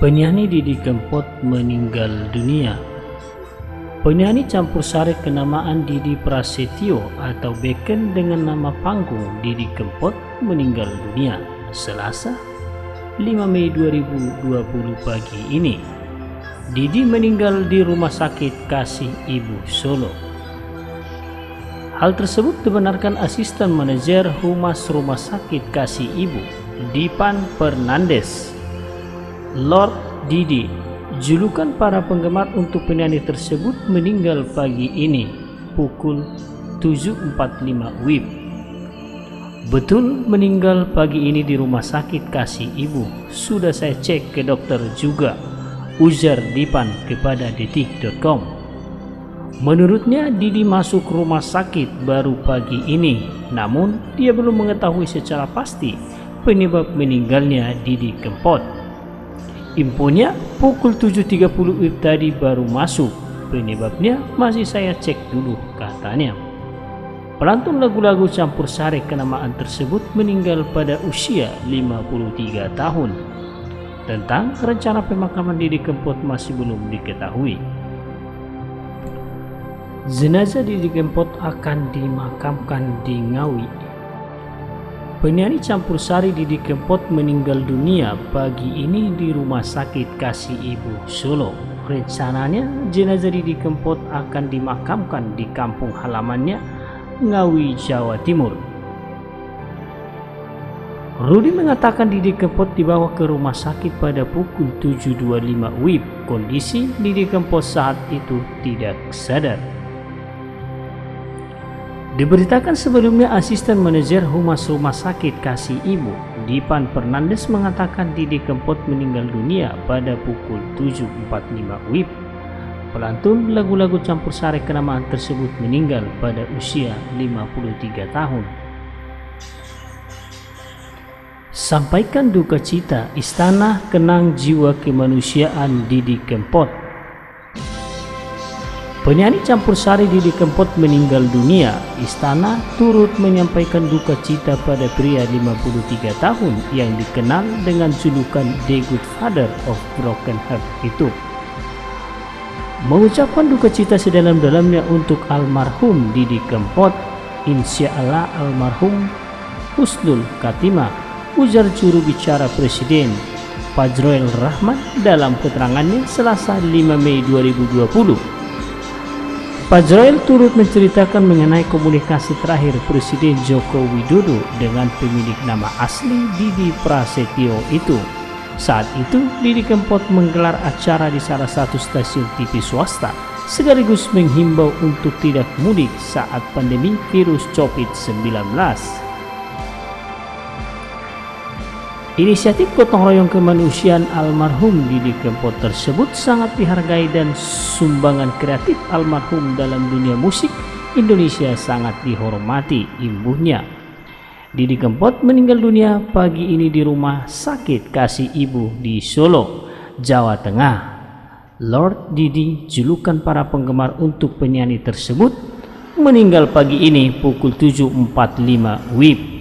Penyanyi Didi Kempot meninggal dunia. Penyanyi campur sari kenamaan Didi Prasetyo atau Beken dengan nama panggung Didi Kempot meninggal dunia Selasa 5 Mei 2020 pagi ini. Didi meninggal di Rumah Sakit Kasih Ibu Solo. Hal tersebut dibenarkan asisten manajer Humas Rumah Sakit Kasih Ibu, Dipan Fernandes Lord Didi, julukan para penggemar untuk penyanyi tersebut meninggal pagi ini pukul 7.45 WIB. Betul meninggal pagi ini di rumah sakit kasih ibu. Sudah saya cek ke dokter juga. Ujar Dipan kepada detik.com. Menurutnya Didi masuk rumah sakit baru pagi ini. Namun dia belum mengetahui secara pasti penyebab meninggalnya Didi Kempot. Infonya pukul 7.30 WIB tadi baru masuk. Penyebabnya masih saya cek dulu katanya. Pelantun lagu-lagu campur sari kenamaan tersebut meninggal pada usia 53 tahun. Tentang rencana pemakaman Didi Kempot masih belum diketahui. Jenazah Didi Kempot akan dimakamkan di Ngawi Penyanyi campur sari Didi Kempot meninggal dunia pagi ini di Rumah Sakit Kasih Ibu Solo. Rencananya jenazah Didi Kempot akan dimakamkan di kampung halamannya Ngawi, Jawa Timur. Rudi mengatakan Didi Kempot dibawa ke rumah sakit pada pukul 7.25 WIB. Kondisi Didi Kempot saat itu tidak sadar. Diberitakan sebelumnya asisten manajer Humas Rumah Sakit Kasih Ibu, Dipan Fernandes mengatakan Didi Kempot meninggal dunia pada pukul 7.45 WIB. Pelantun lagu-lagu campur sari kenamaan tersebut meninggal pada usia 53 tahun. Sampaikan duka cita Istana Kenang Jiwa Kemanusiaan Didi Kempot Penyanyi campur sari Didi Kempot meninggal dunia. Istana turut menyampaikan duka cita pada pria 53 tahun yang dikenal dengan julukan The Good Father of Broken Heart itu. Mengucapkan duka cita sedalam-dalamnya untuk almarhum Didi Kempot, insya Allah almarhum Husnul Katima, ujar juru bicara Presiden Fajroel Rahman dalam keterangannya Selasa 5 Mei 2020 Fajroil turut menceritakan mengenai komunikasi terakhir Presiden Joko Widodo dengan pemilik nama asli Didi Prasetyo itu. Saat itu, Didi Kempot menggelar acara di salah satu stasiun TV swasta, sekaligus menghimbau untuk tidak mudik saat pandemi virus COVID-19. Inisiatif gotong royong kemanusiaan almarhum Didi Kempot tersebut sangat dihargai dan sumbangan kreatif almarhum dalam dunia musik Indonesia sangat dihormati imbuhnya. Didi Kempot meninggal dunia pagi ini di rumah sakit kasih ibu di Solo, Jawa Tengah. Lord Didi, julukan para penggemar untuk penyanyi tersebut, meninggal pagi ini pukul 7.45 WIB